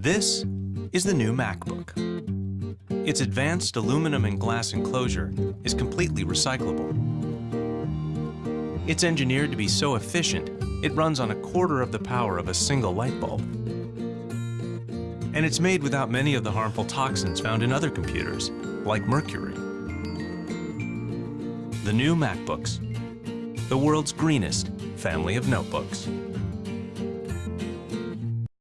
This is the new MacBook. Its advanced aluminum and glass enclosure is completely recyclable. It's engineered to be so efficient, it runs on a quarter of the power of a single light bulb. And it's made without many of the harmful toxins found in other computers, like mercury. The new MacBooks, the world's greenest family of notebooks.